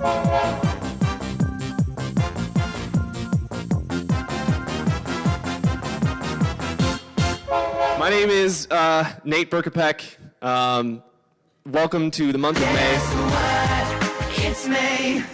My name is uh, Nate Berkopec. Um, welcome to the month of May. It's May.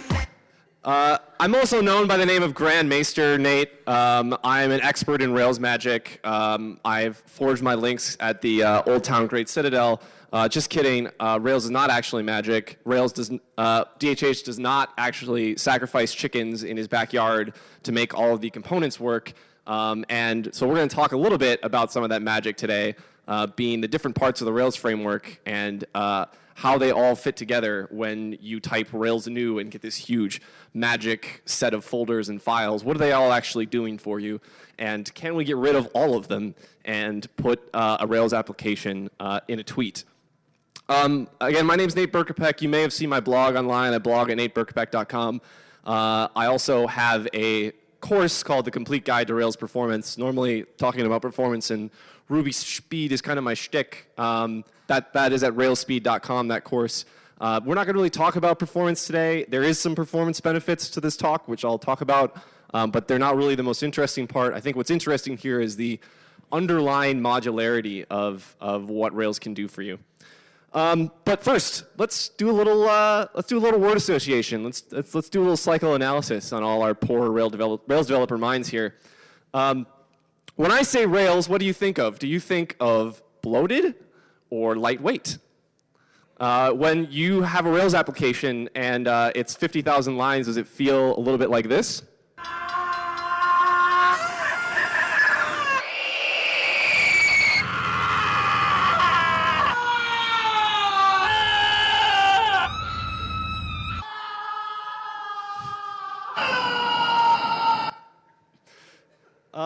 Uh, I'm also known by the name of Grand Maester Nate. Um, I'm an expert in Rails magic. Um, I've forged my links at the uh, Old Town Great Citadel. Uh, just kidding. Uh, Rails is not actually magic. Rails does. Uh, DHH does not actually sacrifice chickens in his backyard to make all of the components work. Um, and so we're going to talk a little bit about some of that magic today, uh, being the different parts of the Rails framework and uh, how they all fit together when you type Rails new and get this huge magic set of folders and files. What are they all actually doing for you? And can we get rid of all of them and put uh, a Rails application in a tweet? Um, again, my name is Nate Berkopec. You may have seen my blog online. I blog at nateberkopec.com. Uh, I also have a course called The Complete Guide to Rails Performance. Normally, talking about performance and Ruby speed is kind of my shtick. Um, that, that is at railsspeed.com, that course. Uh, we're not going to really talk about performance today. There is some performance benefits to this talk, which I'll talk about, um, but they're not really the most interesting part. I think what's interesting here is the underlying modularity of, of what Rails can do for you. Um, but first, let's do a little uh, let's do a little word association. Let's, let's let's do a little psychoanalysis on all our poor Rails, develop, Rails developer minds here. Um, when I say Rails, what do you think of? Do you think of bloated or lightweight? Uh, when you have a Rails application and uh, it's 50,000 lines, does it feel a little bit like this?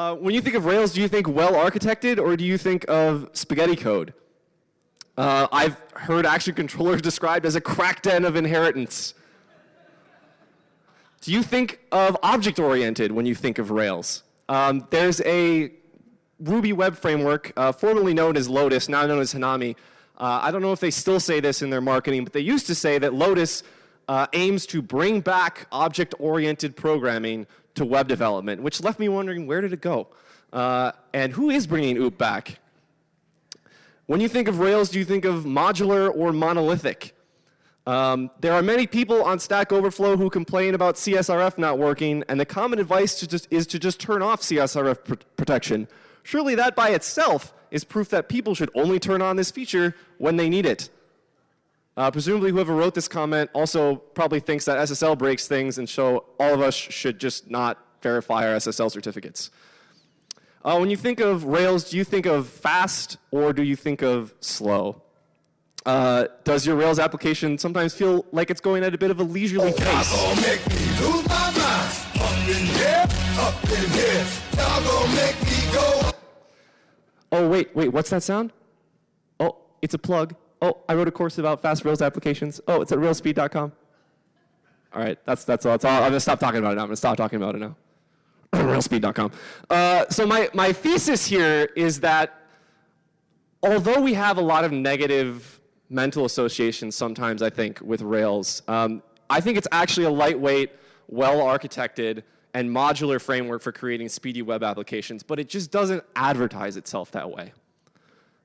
Uh, when you think of Rails, do you think well architected or do you think of spaghetti code? Uh, I've heard action controllers described as a crack den of inheritance. Do you think of object oriented when you think of Rails? Um, there's a Ruby web framework, uh, formerly known as Lotus, now known as Hanami. Uh, I don't know if they still say this in their marketing, but they used to say that Lotus uh, aims to bring back object oriented programming to web development, which left me wondering where did it go? Uh, and who is bringing OOP back? When you think of Rails, do you think of modular or monolithic? Um, there are many people on Stack Overflow who complain about CSRF not working, and the common advice to just, is to just turn off CSRF pr protection. Surely that by itself is proof that people should only turn on this feature when they need it. Uh, presumably whoever wrote this comment also probably thinks that SSL breaks things and so all of us should just not verify our SSL certificates. Uh, when you think of Rails, do you think of fast or do you think of slow? Uh, does your Rails application sometimes feel like it's going at a bit of a leisurely pace? Oh, wait, wait, what's that sound? Oh, it's a plug. Oh, I wrote a course about fast Rails applications. Oh, it's at railsspeed.com. All right, that's, that's all. That's all. I'm going to stop talking about it now. I'm going to stop talking about it now. railsspeed.com. Uh, so my, my thesis here is that although we have a lot of negative mental associations sometimes, I think, with Rails, um, I think it's actually a lightweight, well-architected, and modular framework for creating speedy web applications, but it just doesn't advertise itself that way.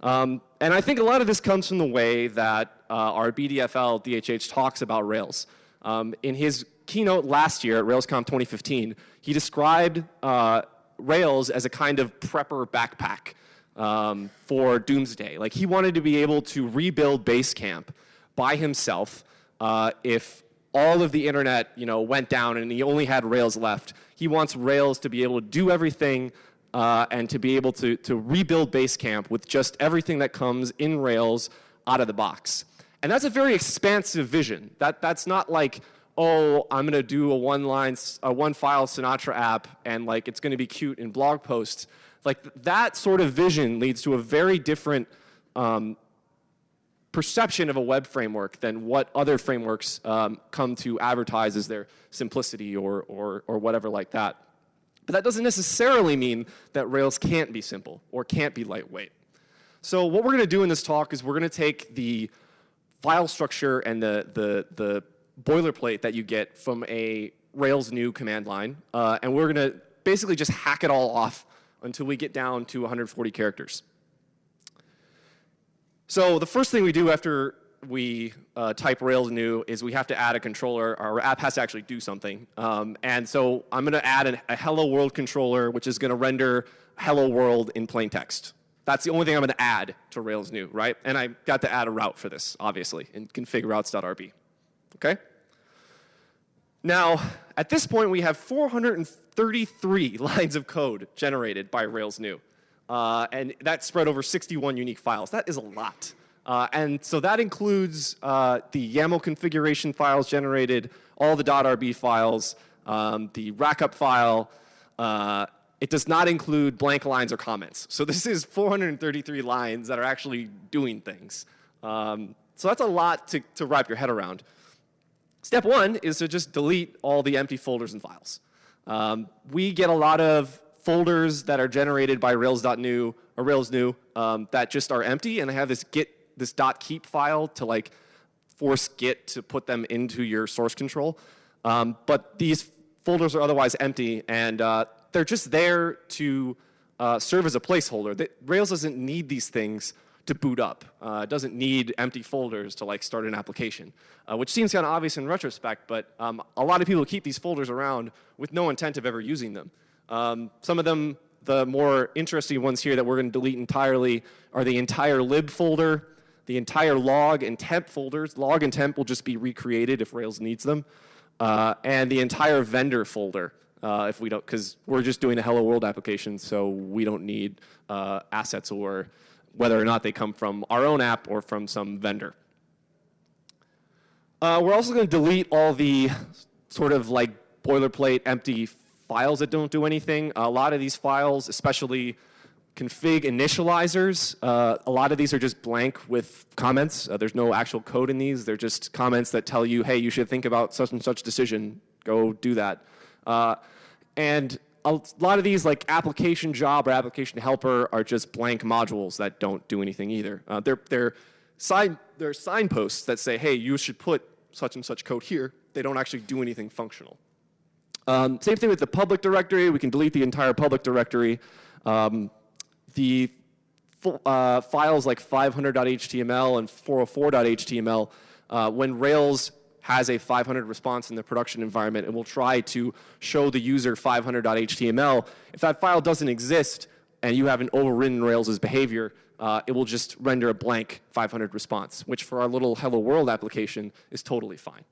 Um, and I think a lot of this comes from the way that uh, our BDFL DHH talks about Rails. Um, in his keynote last year at RailsConf 2015, he described uh, Rails as a kind of prepper backpack um, for doomsday. Like he wanted to be able to rebuild Basecamp by himself uh, if all of the internet you know, went down and he only had Rails left. He wants Rails to be able to do everything uh, and to be able to, to rebuild Basecamp with just everything that comes in Rails out of the box. And that's a very expansive vision. That, that's not like, oh, I'm going to do a one-line, a one-file Sinatra app, and like it's going to be cute in blog posts. Like that sort of vision leads to a very different um, perception of a web framework than what other frameworks um, come to advertise as their simplicity or, or, or whatever like that. But that doesn't necessarily mean that Rails can't be simple or can't be lightweight. So what we're going to do in this talk is we're going to take the file structure and the, the, the boilerplate that you get from a Rails new command line, uh, and we're going to basically just hack it all off until we get down to 140 characters. So the first thing we do after we uh, type Rails new is we have to add a controller. Our app has to actually do something. Um, and so I'm going to add an, a hello world controller, which is going to render hello world in plain text. That's the only thing I'm going to add to Rails new, right? And I got to add a route for this, obviously, in config routes.rb. Okay? Now, at this point, we have 433 lines of code generated by Rails new. Uh, and that's spread over 61 unique files. That is a lot. Uh, and so that includes uh, the YAML configuration files generated, all the .rb files, um, the rackup file. Uh, it does not include blank lines or comments. So this is 433 lines that are actually doing things. Um, so that's a lot to, to wrap your head around. Step one is to just delete all the empty folders and files. Um, we get a lot of folders that are generated by Rails.new or Rails new um, that just are empty, and I have this git this .keep file to like force Git to put them into your source control. Um, but these folders are otherwise empty, and uh, they're just there to uh, serve as a placeholder. Rails doesn't need these things to boot up. Uh, it doesn't need empty folders to like start an application, uh, which seems kind of obvious in retrospect, but um, a lot of people keep these folders around with no intent of ever using them. Um, some of them, the more interesting ones here that we're going to delete entirely are the entire lib folder, the entire log and temp folders. Log and temp will just be recreated if Rails needs them, uh, and the entire vendor folder. Uh, if we don't, because we're just doing a Hello World application, so we don't need uh, assets or whether or not they come from our own app or from some vendor. Uh, we're also going to delete all the sort of like boilerplate empty files that don't do anything. A lot of these files, especially config initializers, uh, a lot of these are just blank with comments. Uh, there's no actual code in these. They're just comments that tell you, hey, you should think about such and such decision. Go do that. Uh, and a lot of these like application job or application helper are just blank modules that don't do anything either. Uh, they're, they're, sign, they're signposts that say, hey, you should put such and such code here. They don't actually do anything functional. Um, same thing with the public directory. We can delete the entire public directory. Um, the uh, files like 500.html and 404.html, uh, when Rails has a 500 response in the production environment and will try to show the user 500.html. If that file doesn't exist and you haven't overridden Rails' behavior, uh, it will just render a blank 500 response, which for our little Hello World application is totally fine.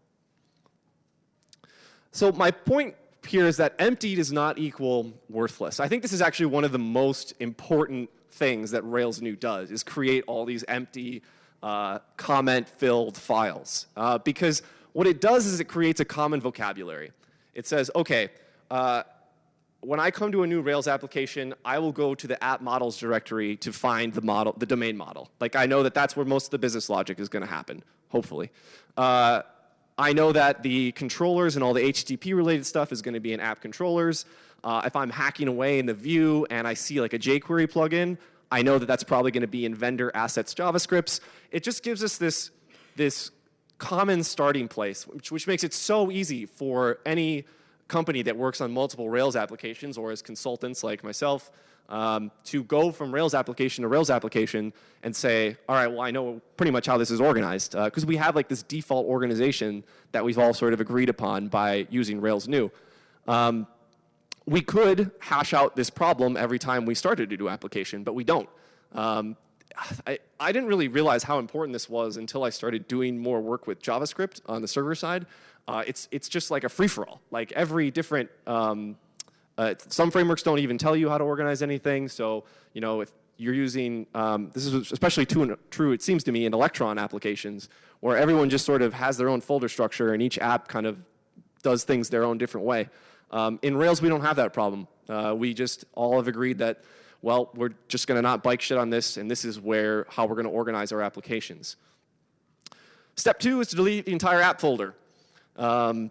So my point here is that empty does not equal worthless. I think this is actually one of the most important things that Rails new does, is create all these empty uh, comment-filled files. Uh, because what it does is it creates a common vocabulary. It says, okay, uh, when I come to a new Rails application, I will go to the app models directory to find the model, the domain model. Like I know that that's where most of the business logic is going to happen, hopefully. Uh, I know that the controllers and all the HTTP related stuff is going to be in app controllers. Uh, if I'm hacking away in the view and I see like a jQuery plugin, I know that that's probably going to be in vendor assets JavaScripts. It just gives us this, this common starting place, which, which makes it so easy for any company that works on multiple Rails applications or as consultants like myself um, to go from Rails application to Rails application and say, all right, well, I know pretty much how this is organized. Because uh, we have like this default organization that we've all sort of agreed upon by using Rails new. Um, we could hash out this problem every time we started a new application, but we don't. Um, I, I didn't really realize how important this was until I started doing more work with JavaScript on the server side. Uh, it's, it's just like a free-for-all. Like every different, um, uh, some frameworks don't even tell you how to organize anything. So, you know, if you're using, um, this is especially true, true, it seems to me, in Electron applications, where everyone just sort of has their own folder structure and each app kind of does things their own different way. Um, in Rails, we don't have that problem. Uh, we just all have agreed that well, we're just going to not bikeshed on this, and this is where how we're going to organize our applications. Step two is to delete the entire app folder. Um,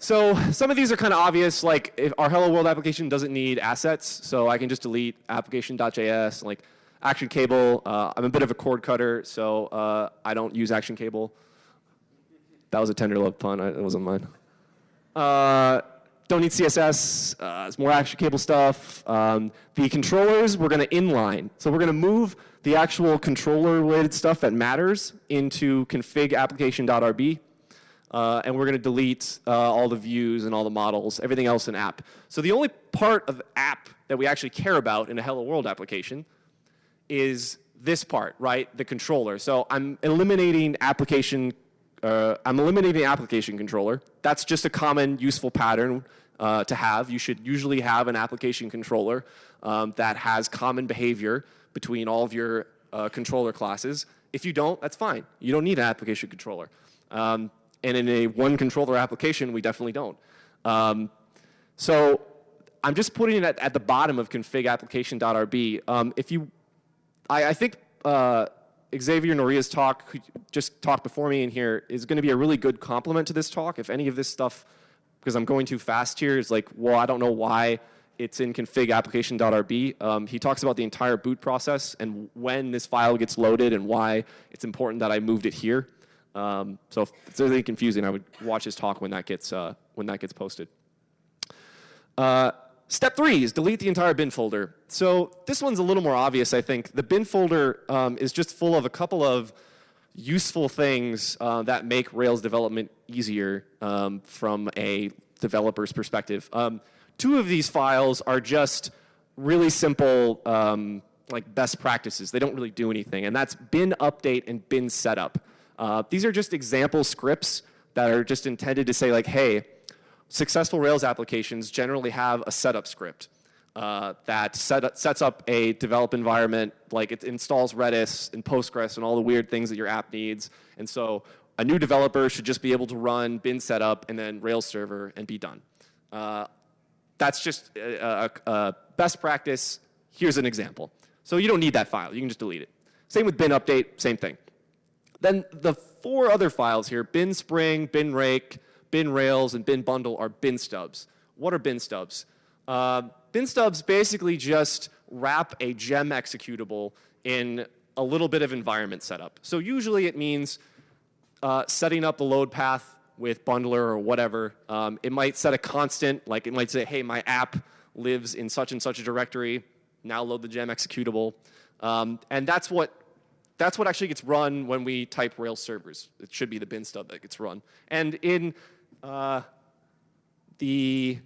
so some of these are kind of obvious, like if our Hello World application doesn't need assets, so I can just delete application.js, like action cable. Uh, I'm a bit of a cord cutter, so uh, I don't use action cable. That was a Tenderlove pun. I, it wasn't mine. Uh, don't need CSS. Uh, it's more cable stuff. Um, the controllers, we're going to inline. So we're going to move the actual controller-related stuff that matters into config application.rb. Uh, and we're going to delete uh, all the views and all the models, everything else in app. So the only part of app that we actually care about in a Hello World application is this part, right? The controller. So I'm eliminating application. Uh, I'm eliminating application controller. That's just a common useful pattern uh, to have. You should usually have an application controller um, that has common behavior between all of your uh, controller classes. If you don't, that's fine. You don't need an application controller. Um, and in a one controller application, we definitely don't. Um, so I'm just putting it at, at the bottom of config application.rb. Um, if you, I, I think uh, Xavier Noria's talk, just talked before me in here, is going to be a really good complement to this talk. If any of this stuff, because I'm going too fast here, is like, well, I don't know why it's in config application.rb. Um, he talks about the entire boot process and when this file gets loaded and why it's important that I moved it here. Um, so if it's anything confusing, I would watch his talk when that gets, uh, when that gets posted. Uh, step three is delete the entire bin folder. So this one's a little more obvious, I think. The bin folder um, is just full of a couple of useful things uh, that make Rails development easier um, from a developer's perspective. Um, two of these files are just really simple um, like best practices. They don't really do anything, and that's bin update and bin setup. Uh, these are just example scripts that are just intended to say like, hey, successful Rails applications generally have a setup script uh, that set, sets up a develop environment, like it installs Redis and Postgres and all the weird things that your app needs. And so a new developer should just be able to run bin setup and then Rails server and be done. Uh, that's just a, a, a best practice. Here's an example. So you don't need that file. You can just delete it. Same with bin update, same thing. Then the four other files here, bin spring, bin rake, bin rails, and bin bundle are bin stubs. What are bin stubs? Uh, bin stubs basically just wrap a gem executable in a little bit of environment setup. So usually it means uh, setting up the load path with bundler or whatever. Um, it might set a constant, like it might say, hey, my app lives in such and such a directory. Now load the gem executable. Um, and that's what that's what actually gets run when we type Rails servers. It should be the bin stub that gets run. And in uh, the,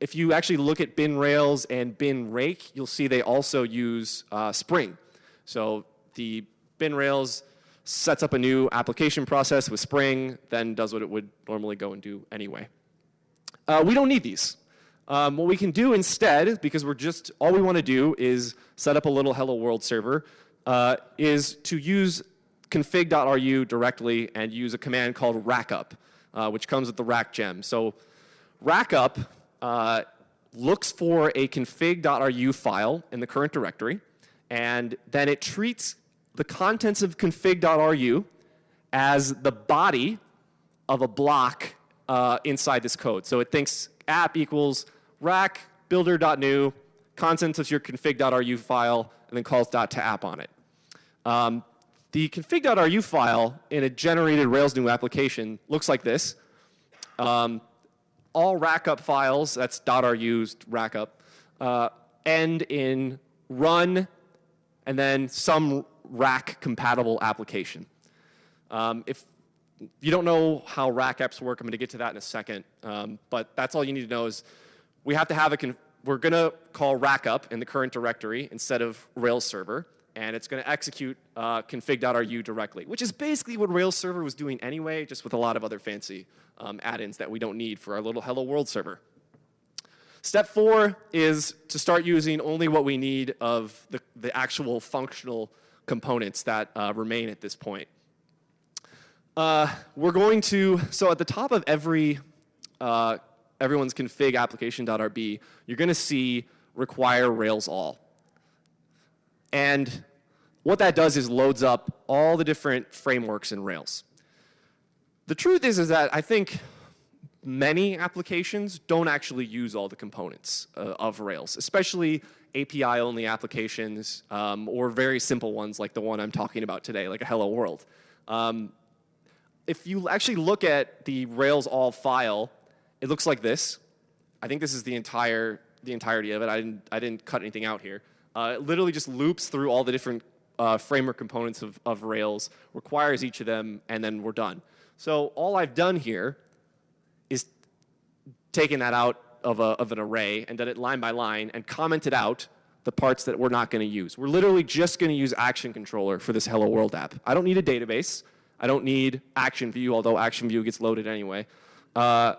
if you actually look at bin Rails and bin rake, you'll see they also use uh, Spring. So the bin Rails sets up a new application process with Spring, then does what it would normally go and do anyway. Uh, we don't need these. Um, what we can do instead, because we're just, all we want to do is set up a little hello world server, uh, is to use config.ru directly and use a command called rackup, uh, which comes with the rack gem. So rackup uh, looks for a config.ru file in the current directory, and then it treats the contents of config.ru as the body of a block uh, inside this code. So it thinks app equals rack builder.new, contents of your config.ru file, and then calls to app on it. Um, the config.ru file in a generated Rails new application looks like this. Um, all rackup files, that's .ru used rackup, uh, end in run and then some rack compatible application. Um, if you don't know how rack apps work, I'm going to get to that in a second. Um, but that's all you need to know is we have to have a we're going to call rackup in the current directory instead of Rails server, and it's going to execute uh, config.ru directly, which is basically what Rails server was doing anyway, just with a lot of other fancy um, add-ins that we don't need for our little Hello World server. Step four is to start using only what we need of the, the actual functional components that uh, remain at this point. Uh, we're going to, so at the top of every uh, everyone's config application.rb, you're going to see require Rails all. And what that does is loads up all the different frameworks in Rails. The truth is, is that I think many applications don't actually use all the components uh, of Rails, especially API-only applications um, or very simple ones like the one I'm talking about today, like a Hello World. Um, if you actually look at the Rails all file, it looks like this. I think this is the entire the entirety of it. I didn't I didn't cut anything out here. Uh, it literally just loops through all the different uh, framework components of, of Rails, requires each of them, and then we're done. So all I've done here is taken that out of, a, of an array and done it line by line and commented out the parts that we're not going to use. We're literally just going to use Action Controller for this Hello World app. I don't need a database. I don't need Action View, although Action View gets loaded anyway. Uh,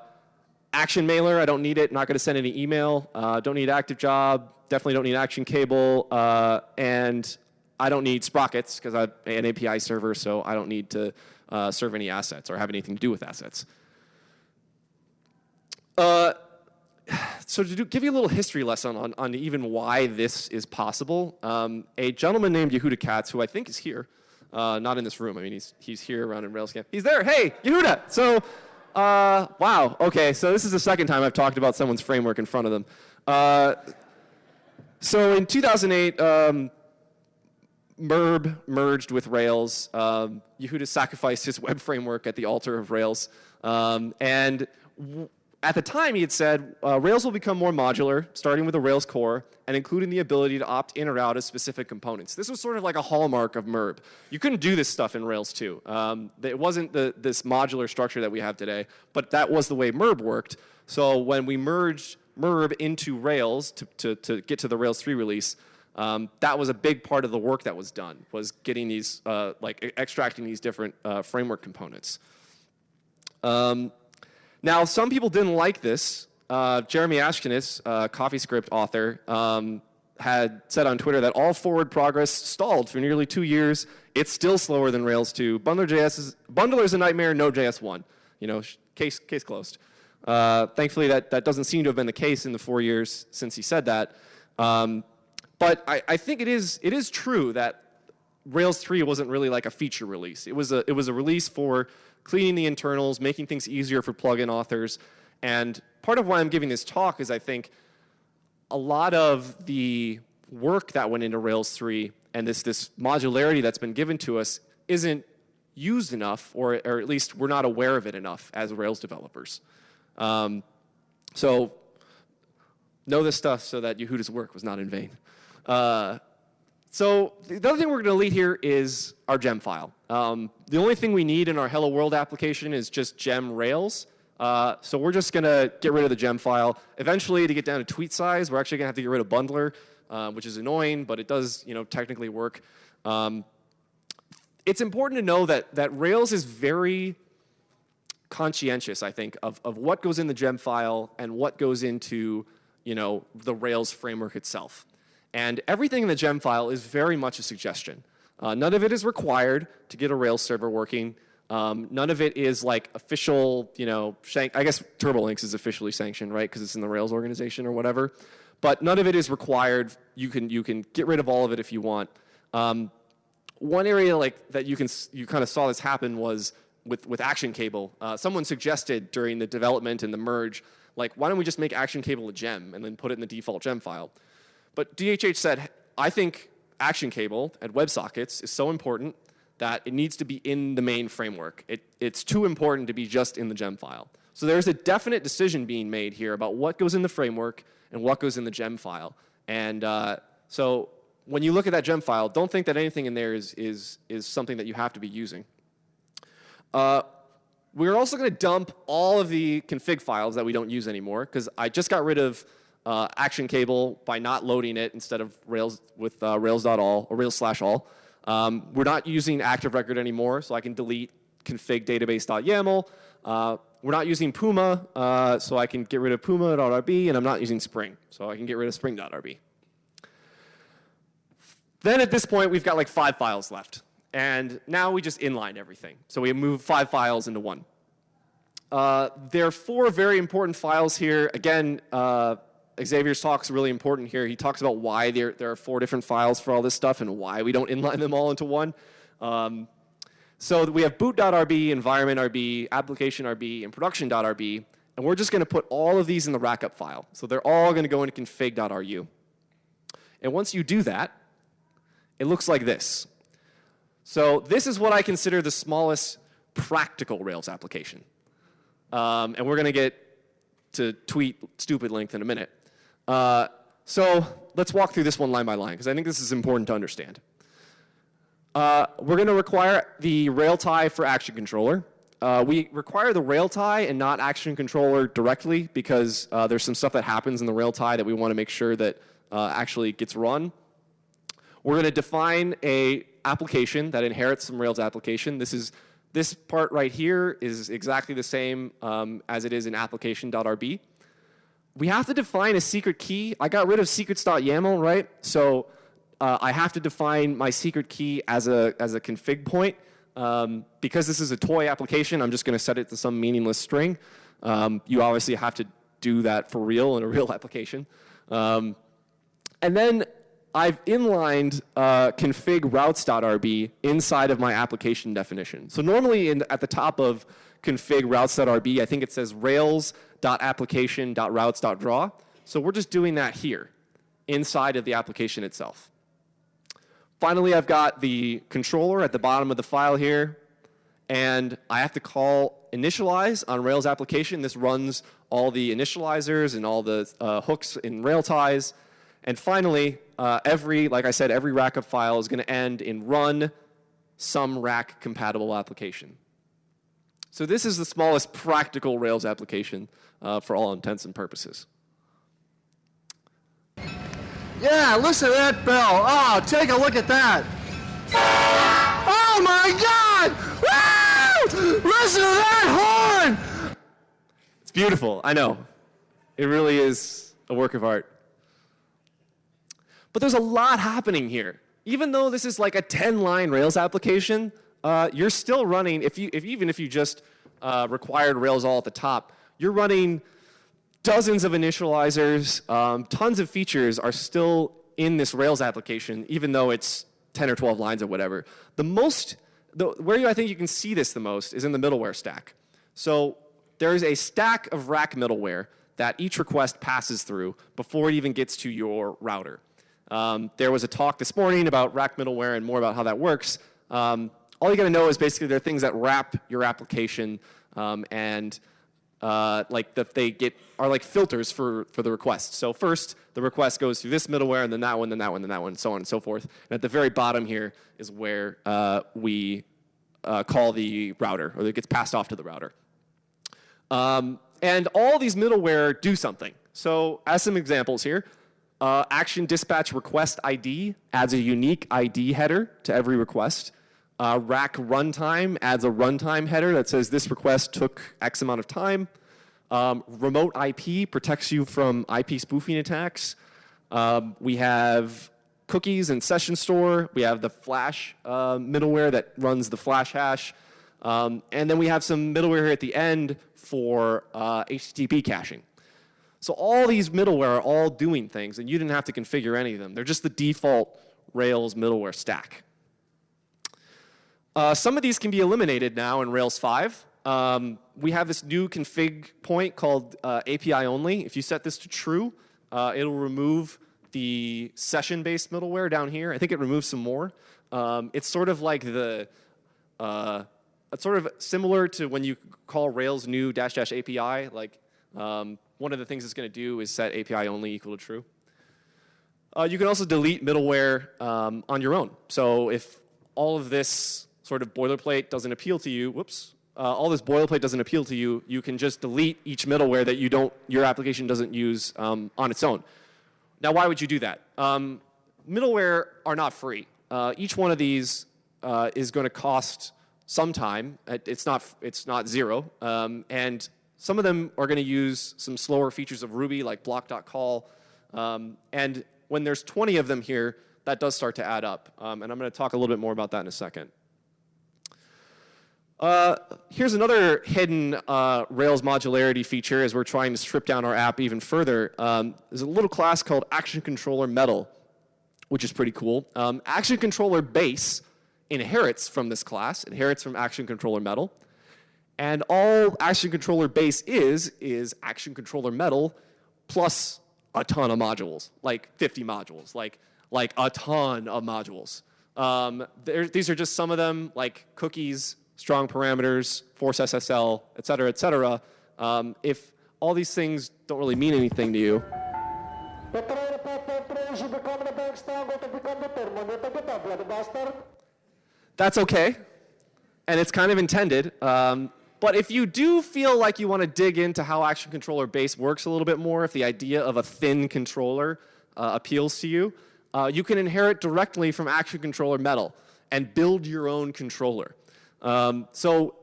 action Mailer, I don't need it. Not going to send any email. Uh, don't need Active Job. Definitely don't need Action Cable. Uh, and I don't need Sprockets because I'm an API server, so I don't need to uh, serve any assets or have anything to do with assets. Uh, so to do, give you a little history lesson on, on even why this is possible, um, a gentleman named Yehuda Katz, who I think is here, uh, not in this room. I mean, he's, he's here around in RailsConf. He's there. Hey, Yehuda. So, uh, wow. Okay, so this is the second time I've talked about someone's framework in front of them. Uh, so in 2008, um, Merb merged with Rails. Um, Yehuda sacrificed his web framework at the altar of Rails. Um, and at the time, he had said uh, Rails will become more modular, starting with a Rails core, and including the ability to opt in or out of specific components. This was sort of like a hallmark of MERB. You couldn't do this stuff in Rails 2. Um, it wasn't the, this modular structure that we have today, but that was the way MERB worked. So when we merged Merb into Rails to, to, to get to the Rails 3 release, um, that was a big part of the work that was done, was getting these, uh, like extracting these different uh, framework components. Um, now, some people didn't like this. Uh, Jeremy Ashkenas, uh, CoffeeScript author, um, had said on Twitter that all forward progress stalled for nearly two years. It's still slower than Rails 2. Bundler.js is, Bundler's a nightmare, Node.js 1. You know, case, case closed. Uh, thankfully, that, that doesn't seem to have been the case in the four years since he said that. Um, but I, I think it is, it is true that Rails 3 wasn't really like a feature release. It was a, it was a release for cleaning the internals, making things easier for plugin authors. And part of why I'm giving this talk is I think a lot of the work that went into Rails 3 and this, this modularity that's been given to us isn't used enough, or, or at least we're not aware of it enough as Rails developers. Um, so know this stuff so that Yehuda's work was not in vain. Uh, so the other thing we're going to delete here is our gem file. Um, the only thing we need in our Hello World application is just gem Rails. Uh, so we're just going to get rid of the gem file. Eventually, to get down to tweet size, we're actually going to have to get rid of bundler, uh, which is annoying, but it does you know, technically work. Um, it's important to know that, that Rails is very conscientious, I think, of, of what goes in the gem file and what goes into you know, the Rails framework itself. And everything in the gem file is very much a suggestion. Uh, none of it is required to get a Rails server working. Um, none of it is like official, you know, shank I guess TurboLinks is officially sanctioned, right, because it's in the Rails organization or whatever. But none of it is required. You can, you can get rid of all of it if you want. Um, one area like that you can you kind of saw this happen was with with Action Cable. Uh, someone suggested during the development and the merge, like, why don't we just make Action Cable a gem and then put it in the default gem file? But DHH said, I think action cable and WebSockets is so important that it needs to be in the main framework. It, it's too important to be just in the gem file. So there's a definite decision being made here about what goes in the framework and what goes in the gem file. And uh, so when you look at that gem file, don't think that anything in there is, is, is something that you have to be using. Uh, we're also going to dump all of the config files that we don't use anymore because I just got rid of uh, action cable by not loading it instead of Rails with uh, Rails.all or Rails slash all. Um, we're not using active record anymore, so I can delete config database.yaml. Uh, we're not using Puma, uh, so I can get rid of puma.rb, and I'm not using Spring, so I can get rid of spring.rb. Then at this point, we've got like five files left. And now we just inline everything. So we move five files into one. Uh, there are four very important files here. Again, uh, Xavier's talk is really important here. He talks about why there, there are four different files for all this stuff and why we don't inline them all into one. Um, so we have boot.rb, environment.rb, application.rb, and production.rb. And we're just going to put all of these in the rackup file. So they're all going to go into config.ru. And once you do that, it looks like this. So this is what I consider the smallest practical Rails application. Um, and we're going to get to tweet stupid length in a minute. Uh, so let's walk through this one line by line, because I think this is important to understand. Uh, we're going to require the Railtie for action controller. Uh, we require the Railtie and not action controller directly because uh, there's some stuff that happens in the Railtie that we want to make sure that uh, actually gets run. We're going to define a application that inherits some Rails application. This is this part right here is exactly the same um, as it is in application.rb. We have to define a secret key. I got rid of secrets.yaml, right? So uh, I have to define my secret key as a, as a config point. Um, because this is a toy application, I'm just going to set it to some meaningless string. Um, you obviously have to do that for real in a real application. Um, and then I've inlined uh, config routes.rb inside of my application definition. So normally in, at the top of config routes.rb, I think it says rails.application.routes.draw. So we're just doing that here inside of the application itself. Finally, I've got the controller at the bottom of the file here. And I have to call initialize on Rails application. This runs all the initializers and all the uh, hooks in Railties. And finally, uh, every, like I said, every rackup file is going to end in run some rack compatible application. So this is the smallest practical Rails application uh, for all intents and purposes. Yeah, listen to that bell. Oh, take a look at that. Oh my God! Woo! Listen to that horn! It's beautiful, I know. It really is a work of art. But there's a lot happening here. Even though this is like a 10-line Rails application, uh, you're still running, if you, if, even if you just uh, required Rails all at the top, you're running dozens of initializers, um, tons of features are still in this Rails application, even though it's 10 or 12 lines or whatever. The most, the, where I think you can see this the most is in the middleware stack. So there's a stack of rack middleware that each request passes through before it even gets to your router. Um, there was a talk this morning about rack middleware and more about how that works. Um, all you got to know is basically there are things that wrap your application um, and uh, like that they get are like filters for for the request. So first the request goes through this middleware and then that one, then that one, then that one, and so on and so forth. And at the very bottom here is where uh, we uh, call the router or it gets passed off to the router. Um, and all these middleware do something. So as some examples here, uh, action dispatch request ID adds a unique ID header to every request. Uh, rack runtime adds a runtime header that says this request took X amount of time. Um, remote IP protects you from IP spoofing attacks. Um, we have cookies and session store. We have the Flash uh, middleware that runs the Flash hash. Um, and then we have some middleware here at the end for uh, HTTP caching. So all these middleware are all doing things, and you didn't have to configure any of them. They're just the default Rails middleware stack. Uh, some of these can be eliminated now in Rails 5. Um, we have this new config point called uh, API only. If you set this to true, uh, it'll remove the session-based middleware down here. I think it removes some more. Um, it's sort of like the, uh, it's sort of similar to when you call Rails new dash dash API. Like um, one of the things it's going to do is set API only equal to true. Uh, you can also delete middleware um, on your own. So if all of this sort of boilerplate doesn't appeal to you, whoops, uh, all this boilerplate doesn't appeal to you, you can just delete each middleware that you don't, your application doesn't use um, on its own. Now, why would you do that? Um, middleware are not free. Uh, each one of these uh, is going to cost some time. It's not, it's not zero. Um, and some of them are going to use some slower features of Ruby like block.call. Um, and when there's 20 of them here, that does start to add up. Um, and I'm going to talk a little bit more about that in a second. Uh, here's another hidden uh, Rails modularity feature as we're trying to strip down our app even further. Um, there's a little class called Action Controller Metal, which is pretty cool. Um, Action Controller Base inherits from this class, inherits from Action Controller Metal. And all Action Controller Base is, is Action Controller Metal plus a ton of modules, like 50 modules, like, like a ton of modules. Um, these are just some of them, like cookies, strong parameters, force SSL, et cetera, et cetera. Um, if all these things don't really mean anything to you, that's okay. And it's kind of intended. Um, but if you do feel like you want to dig into how Action Controller Base works a little bit more, if the idea of a thin controller uh, appeals to you, uh, you can inherit directly from Action Controller Metal and build your own controller. Um, so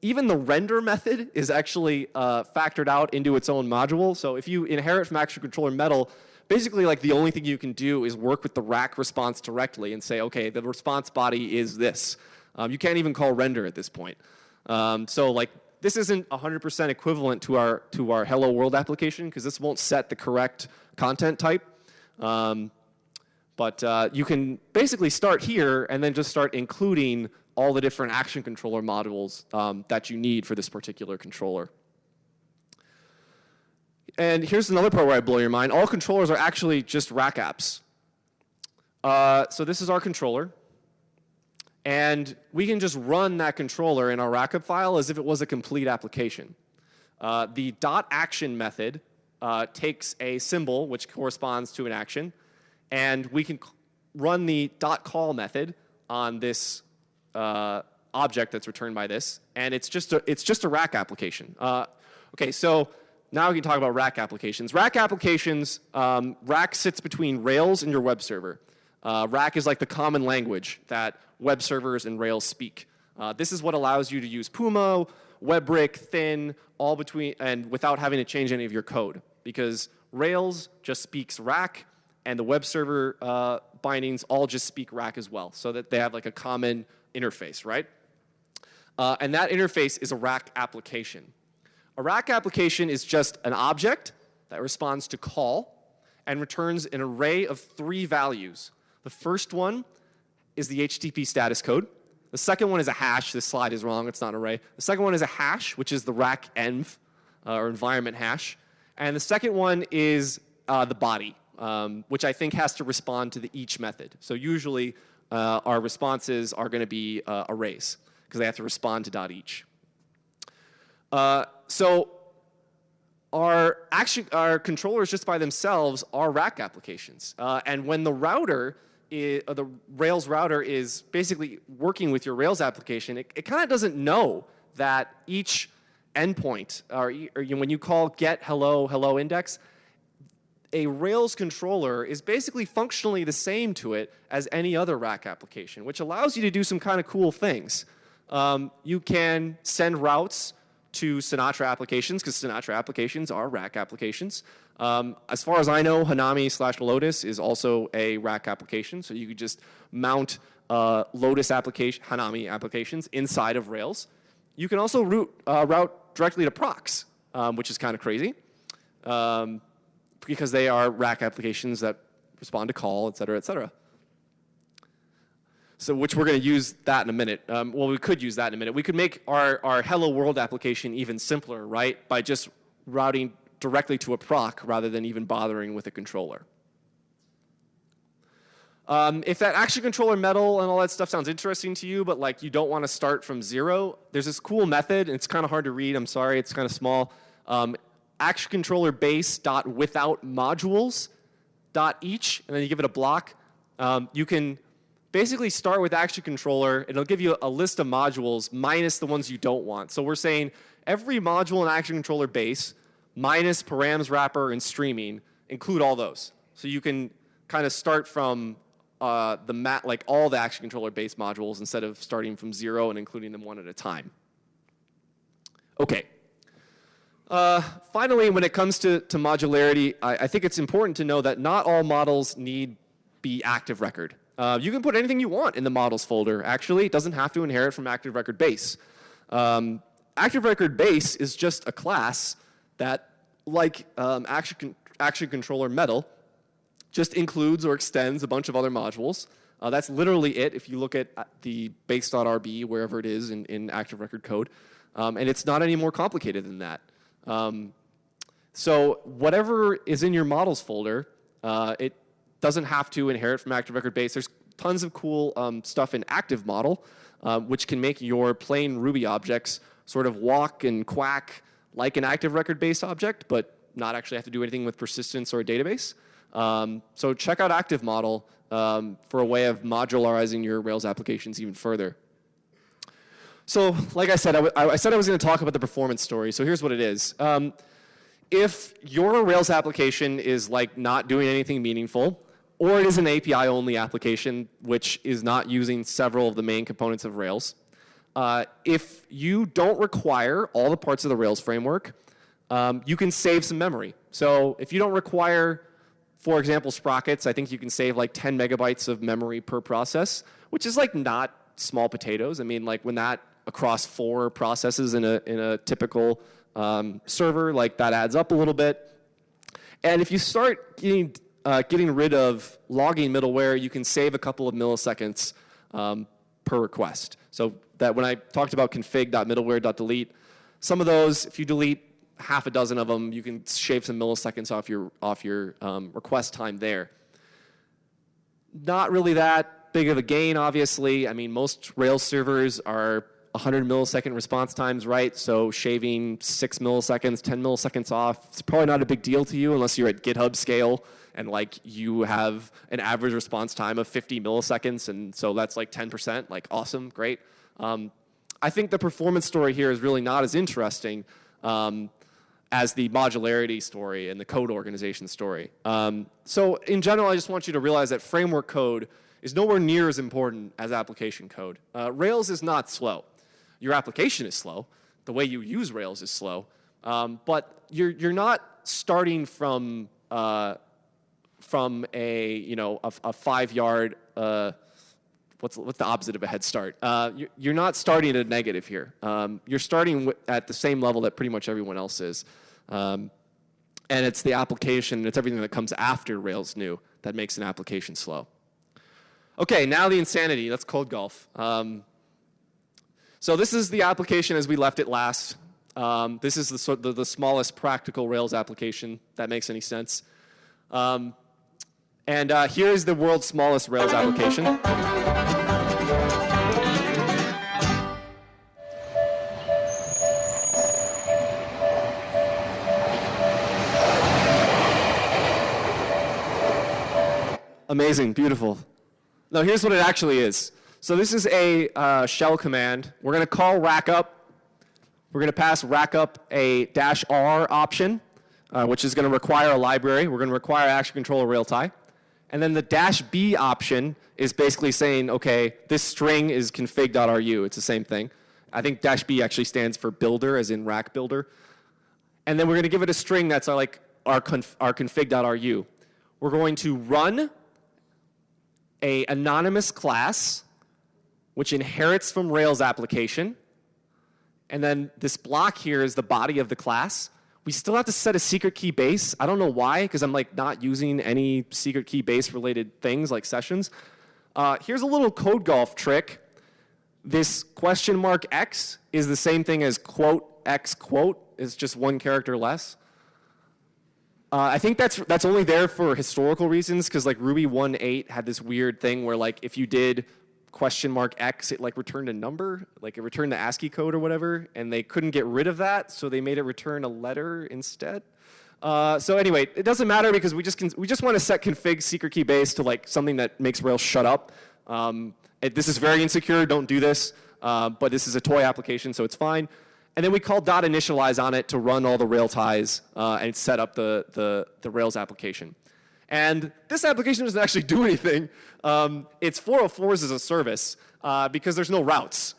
even the render method is actually uh, factored out into its own module. So if you inherit from Action Controller Metal, basically like the only thing you can do is work with the rack response directly and say, okay, the response body is this. Um, you can't even call render at this point. Um, so like this isn't 100% equivalent to our to our Hello World application because this won't set the correct content type. Um, but uh, you can basically start here and then just start including all the different action controller modules um, that you need for this particular controller. And here's another part where I blow your mind. All controllers are actually just rack apps. Uh, so this is our controller. And we can just run that controller in our rackup file as if it was a complete application. Uh, the dot action method uh, takes a symbol which corresponds to an action, and we can run the dot call method on this uh, object that's returned by this, and it's just a, it's just a rack application. Uh, okay, so now we can talk about rack applications. Rack applications, um, rack sits between Rails and your web server. Uh, rack is like the common language that web servers and Rails speak. Uh, this is what allows you to use Puma, WEBrick, Thin, all between, and without having to change any of your code. Because Rails just speaks rack, and the web server uh, bindings all just speak rack as well, so that they have like a common interface, right? Uh, and that interface is a rack application. A rack application is just an object that responds to call and returns an array of three values. The first one is the HTTP status code. The second one is a hash. This slide is wrong. It's not an array. The second one is a hash, which is the rack env, uh, or environment hash. And the second one is uh, the body, um, which I think has to respond to the each method. So usually uh, our responses are going to be uh, arrays because they have to respond to dot each. Uh, so our, action, our controllers just by themselves are rack applications. Uh, and when the router, is, the Rails router is basically working with your Rails application, it, it kind of doesn't know that each endpoint, or, or you when you call get hello, hello index, a Rails controller is basically functionally the same to it as any other rack application, which allows you to do some kind of cool things. Um, you can send routes to Sinatra applications because Sinatra applications are rack applications. Um, as far as I know, Hanami slash Lotus is also a rack application, so you could just mount uh, Lotus application, Hanami applications inside of Rails. You can also route, uh, route directly to procs, um, which is kind of crazy. Um, because they are rack applications that respond to call, et cetera, et cetera. So which we're going to use that in a minute. Um, well, we could use that in a minute. We could make our, our Hello World application even simpler, right? By just routing directly to a proc rather than even bothering with a controller. Um, if that action controller metal and all that stuff sounds interesting to you, but like you don't want to start from zero, there's this cool method, and it's kind of hard to read. I'm sorry, it's kind of small. Um, action controller base dot without modules dot each, and then you give it a block. Um, you can basically start with action controller, and it'll give you a list of modules minus the ones you don't want. So we're saying every module in action controller base minus params wrapper and streaming include all those. So you can kind of start from uh, the mat, like all the action controller base modules instead of starting from zero and including them one at a time. Okay. Uh, finally, when it comes to, to modularity, I, I, think it's important to know that not all models need be active record. Uh, you can put anything you want in the models folder, actually. It doesn't have to inherit from active record base. Um, active record base is just a class that, like um, action, con action controller metal, just includes or extends a bunch of other modules. Uh, that's literally it if you look at the base.rb, wherever it is in, in active record code. Um, and it's not any more complicated than that. Um, so whatever is in your models folder, uh, it doesn't have to inherit from active record base. There's tons of cool um, stuff in Active Model, um, which can make your plain Ruby objects sort of walk and quack like an active record-based object, but not actually have to do anything with persistence or a database. Um, so check out Active Model um, for a way of modularizing your Rails applications even further. So, like I said, I, I said I was going to talk about the performance story. So here's what it is. Um, if your Rails application is like not doing anything meaningful, or it is an API-only application which is not using several of the main components of Rails, uh, if you don't require all the parts of the Rails framework, um, you can save some memory. So if you don't require, for example, sprockets, I think you can save like 10 megabytes of memory per process, which is like not small potatoes. I mean, like when that across four processes in a, in a typical um, server, like that adds up a little bit. And if you start getting, uh, getting rid of logging middleware, you can save a couple of milliseconds um, per request. So that when I talked about config.middleware.delete, some of those, if you delete half a dozen of them, you can shave some milliseconds off your, off your um, request time there. Not really that big of a gain, obviously. I mean, most Rails servers are 100 millisecond response times, right? So shaving six milliseconds, 10 milliseconds off, it's probably not a big deal to you unless you're at GitHub scale and like you have an average response time of 50 milliseconds, and so that's like 10%, like awesome, great. Um, I think the performance story here is really not as interesting um, as the modularity story and the code organization story. Um, so in general, I just want you to realize that framework code is nowhere near as important as application code. Uh, Rails is not slow your application is slow. The way you use Rails is slow. Um, but you're, you're not starting from, uh, from a, you know, a, a five yard, uh, what's, what's the opposite of a head start? Uh, you're, you're not starting at a negative here. Um, you're starting at the same level that pretty much everyone else is. Um, and it's the application, it's everything that comes after Rails new that makes an application slow. Okay, now the insanity. Let's code golf. Um, so this is the application as we left it last. Um, this is the, the, the, smallest practical Rails application, that makes any sense. Um, and uh, here's the world's smallest Rails application. Amazing, beautiful. Now here's what it actually is. So this is a uh, shell command. We're going to call rackup. We're going to pass rackup a dash R option, uh, which is going to require a library. We're going to require action controller railtie. And then the dash B option is basically saying, okay, this string is config.ru. It's the same thing. I think dash B actually stands for builder, as in rack builder. And then we're going to give it a string that's our, like our, conf our config.ru. We're going to run a anonymous class which inherits from Rails application. And then this block here is the body of the class. We still have to set a secret key base. I don't know why, because I'm like not using any secret key base related things like sessions. Uh, here's a little code golf trick. This question mark X is the same thing as quote X quote. It's just one character less. Uh, I think that's that's only there for historical reasons because like Ruby 1.8 had this weird thing where like if you did question mark X, it like returned a number, like it returned the ASCII code or whatever, and they couldn't get rid of that, so they made it return a letter instead. Uh, so anyway, it doesn't matter because we just can, we just want to set config secret key base to like something that makes Rails shut up. Um, it, this is very insecure. Don't do this. Uh, but this is a toy application, so it's fine. And then we call dot initialize on it to run all the Railties uh, and set up the, the, the Rails application. And this application doesn't actually do anything. Um, it's 404s as a service uh, because there's no routes.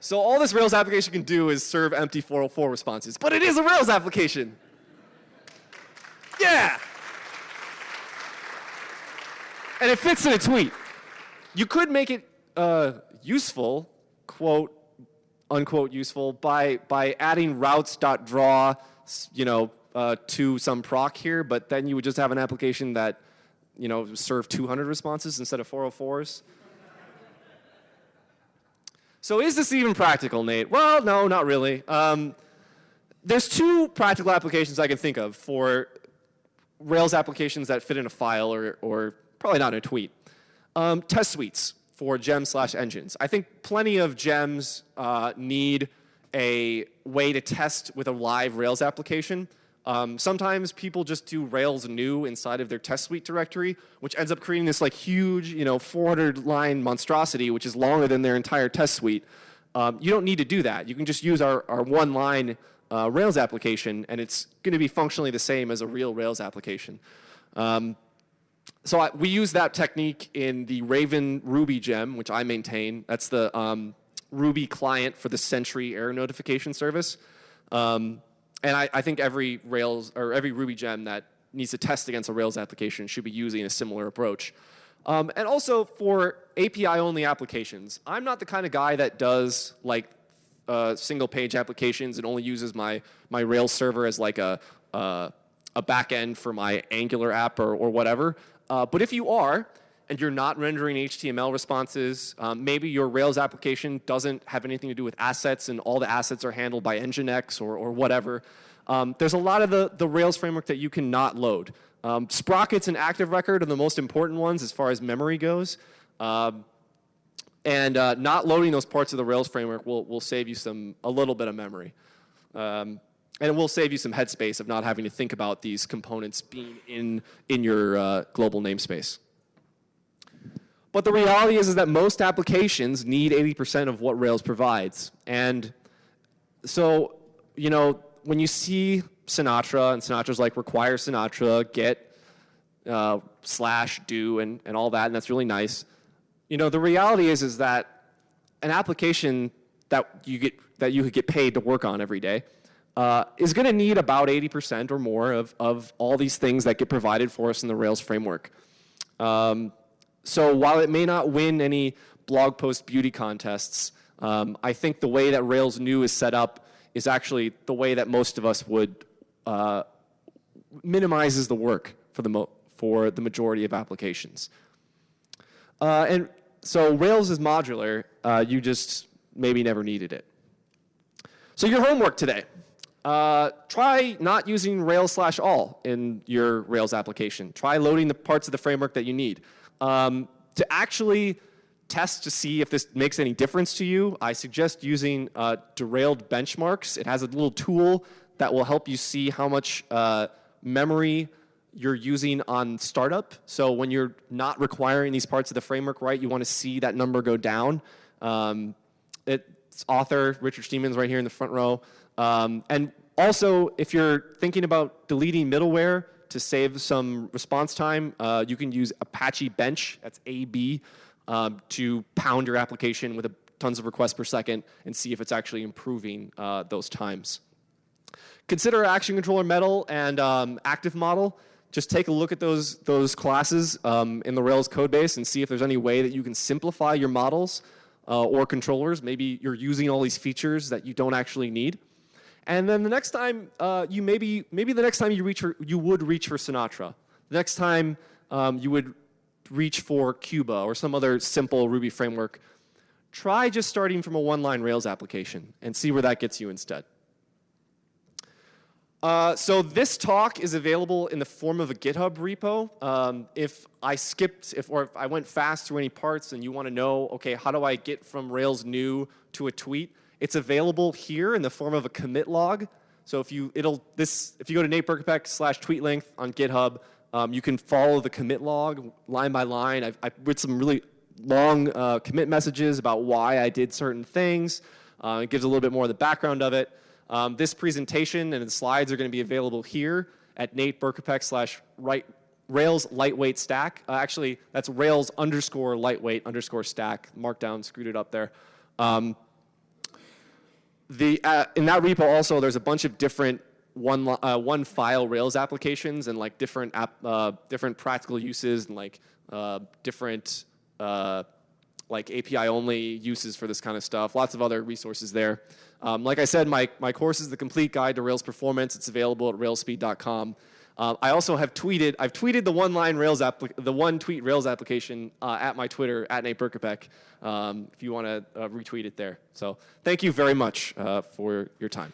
So all this Rails application can do is serve empty 404 responses. But it is a Rails application. Yeah. And it fits in a tweet. You could make it uh, useful, quote, unquote, useful, by, by adding routes.draw, you know, uh, to some proc here, but then you would just have an application that, you know, serve 200 responses instead of 404s. so is this even practical, Nate? Well, no, not really. Um, there's two practical applications I can think of for Rails applications that fit in a file or, or probably not in a tweet. Um, test suites for gem slash engines. I think plenty of gems uh, need a way to test with a live Rails application. Um, sometimes people just do Rails new inside of their test suite directory, which ends up creating this like huge, you know, 400 line monstrosity, which is longer than their entire test suite. Um, you don't need to do that. You can just use our, our one line uh, Rails application, and it's going to be functionally the same as a real Rails application. Um, so I, we use that technique in the Raven Ruby gem, which I maintain. That's the um, Ruby client for the Sentry error notification service. Um, and I, I, think every Rails or every Ruby gem that needs to test against a Rails application should be using a similar approach. Um, and also for API-only applications, I'm not the kind of guy that does like uh, single page applications and only uses my, my Rails server as like a, uh, a backend for my Angular app or, or whatever. Uh, but if you are, and you're not rendering HTML responses, um, maybe your Rails application doesn't have anything to do with assets and all the assets are handled by Nginx or, or whatever, um, there's a lot of the, the Rails framework that you cannot load. Um, sprockets and active record are the most important ones as far as memory goes. Um, and uh, not loading those parts of the Rails framework will, will save you some, a little bit of memory. Um, and it will save you some headspace of not having to think about these components being in, in your uh, global namespace. But the reality is, is that most applications need 80% of what Rails provides. And so, you know, when you see Sinatra, and Sinatra's like require Sinatra, get, uh, slash, do, and, and all that, and that's really nice. You know, the reality is, is that an application that you get that you could get paid to work on every day uh, is going to need about 80% or more of, of all these things that get provided for us in the Rails framework. Um, so while it may not win any blog post beauty contests, um, I think the way that Rails new is set up is actually the way that most of us would uh, minimizes the work for the, for the majority of applications. Uh, and so Rails is modular. Uh, you just maybe never needed it. So your homework today. Uh, try not using Rails slash all in your Rails application. Try loading the parts of the framework that you need. Um, to actually test to see if this makes any difference to you, I suggest using uh, derailed benchmarks. It has a little tool that will help you see how much uh, memory you're using on startup. So when you're not requiring these parts of the framework right, you want to see that number go down. Um, it's author, Richard Schneeman's right here in the front row. Um, and also, if you're thinking about deleting middleware, to save some response time, uh, you can use Apache Bench, that's AB, um, to pound your application with a, tons of requests per second and see if it's actually improving uh, those times. Consider Action Controller Metal and um, Active Model. Just take a look at those, those classes um, in the Rails code base and see if there's any way that you can simplify your models uh, or controllers. Maybe you're using all these features that you don't actually need. And then the next time uh, you maybe maybe the next time you reach for, you would reach for Sinatra. The next time um, you would reach for Cuba or some other simple Ruby framework. Try just starting from a one-line Rails application and see where that gets you instead. Uh, so this talk is available in the form of a GitHub repo. Um, if I skipped, if, or if I went fast through any parts and you want to know, okay, how do I get from Rails new to a tweet? It's available here in the form of a commit log. So if you it'll this if you go to Nate Berkopec slash tweet length on GitHub, um, you can follow the commit log line by line. I've, written some really long uh, commit messages about why I did certain things. Uh, it gives a little bit more of the background of it. Um, this presentation and the slides are going to be available here at Nate Berkopec slash right Rails lightweight stack. Uh, actually, that's Rails underscore lightweight underscore stack. Markdown screwed it up there. Um, the, uh, in that repo also, there's a bunch of different one, uh, one file Rails applications and like different, app, uh, different practical uses and like uh, different uh, like API only uses for this kind of stuff. Lots of other resources there. Um, like I said, my, my course is the complete guide to Rails performance. It's available at railsspeed.com. Uh, I also have tweeted, I've tweeted the one line Rails app, the one tweet Rails application uh, at my Twitter, at Nate Berkopec, um, if you want to uh, retweet it there. So thank you very much uh, for your time.